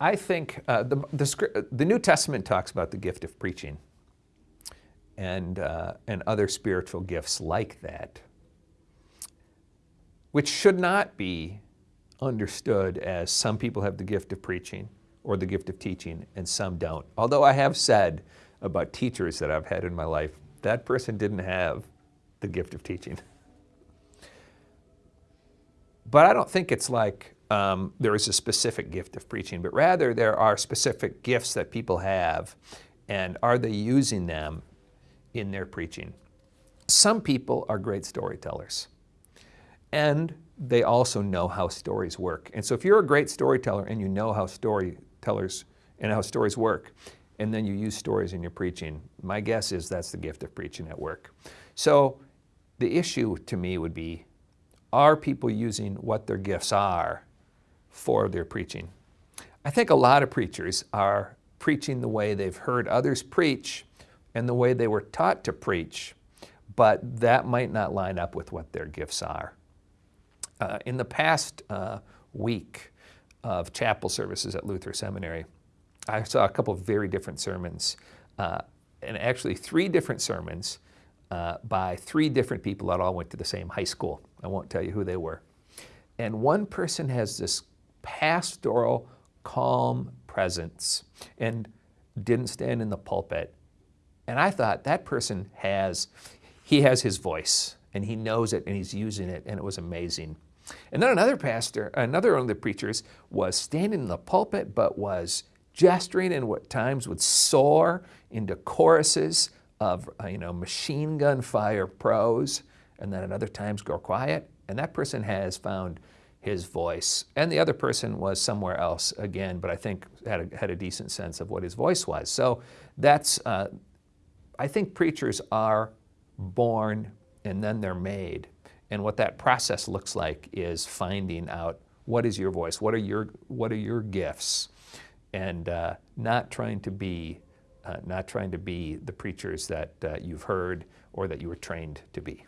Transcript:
I think uh, the, the, the, New Testament talks about the gift of preaching and, uh, and other spiritual gifts like that, which should not be understood as some people have the gift of preaching or the gift of teaching and some don't. Although I have said about teachers that I've had in my life, that person didn't have the gift of teaching. But I don't think it's like um, there is a specific gift of preaching, but rather there are specific gifts that people have and are they using them in their preaching? Some people are great storytellers and they also know how stories work. And so if you're a great storyteller and you know how storytellers and how stories work, and then you use stories in your preaching, my guess is that's the gift of preaching at work. So the issue to me would be, are people using what their gifts are for their preaching. I think a lot of preachers are preaching the way they've heard others preach and the way they were taught to preach, but that might not line up with what their gifts are. Uh, in the past uh, week of chapel services at Luther Seminary, I saw a couple of very different sermons, uh, and actually three different sermons uh, by three different people that all went to the same high school. I won't tell you who they were. And one person has this pastoral, calm presence and didn't stand in the pulpit. And I thought that person has, he has his voice and he knows it and he's using it and it was amazing. And then another pastor, another one of the preachers was standing in the pulpit but was gesturing and at times would soar into choruses of uh, you know, machine gun fire prose and then at other times go quiet. And that person has found his voice. And the other person was somewhere else again, but I think had a, had a decent sense of what his voice was. So that's, uh, I think preachers are born and then they're made. And what that process looks like is finding out what is your voice, what are your, what are your gifts, and uh, not trying to be uh, not trying to be the preachers that uh, you've heard or that you were trained to be.